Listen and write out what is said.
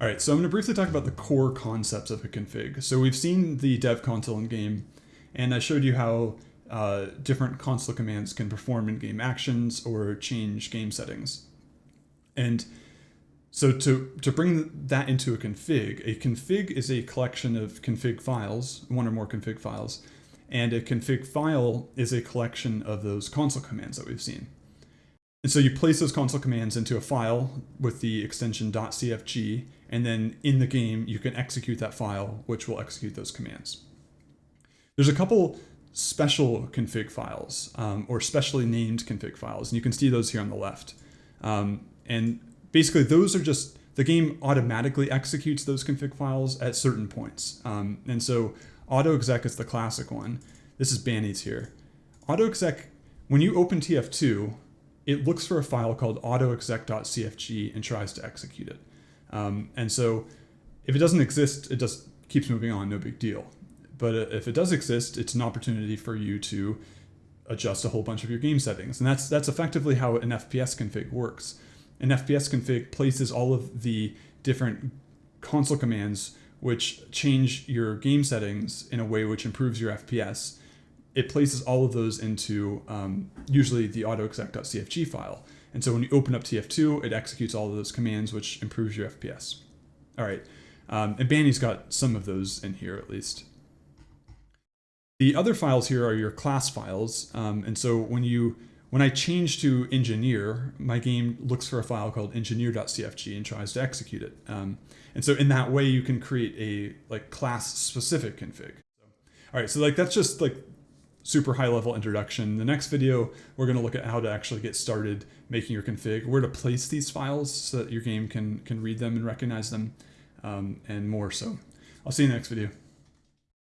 All right, so I'm going to briefly talk about the core concepts of a config. So we've seen the dev console in game, and I showed you how uh, different console commands can perform in-game actions or change game settings. And so to, to bring that into a config, a config is a collection of config files, one or more config files, and a config file is a collection of those console commands that we've seen. And so you place those console commands into a file with the extension .cfg, and then in the game you can execute that file, which will execute those commands. There's a couple special config files, um, or specially named config files, and you can see those here on the left. Um, and basically those are just, the game automatically executes those config files at certain points. Um, and so autoexec is the classic one. This is b4nny's here. Autoexec, when you open TF2, it looks for a file called autoexec.cfg and tries to execute it. Um, and so if it doesn't exist, it just keeps moving on, no big deal. But uh, if it does exist, it's an opportunity for you to adjust a whole bunch of your game settings. And that's, that's effectively how an FPS config works. An FPS config places all of the different console commands which change your game settings in a way which improves your FPS it places all of those into um, usually the autoexec.cfg file. And so when you open up TF2, it executes all of those commands, which improves your FPS. All right, um, and b4nny's got some of those in here at least. The other files here are your class files. Um, and so when you when I change to engineer, my game looks for a file called engineer.cfg and tries to execute it. Um, and so in that way, you can create a like class specific config. All right, so like that's just like super high level introduction. The next video, we're going to look at how to actually get started making your config, where to place these files so that your game can, can read them and recognize them, um, and more so. I'll see you in the next video.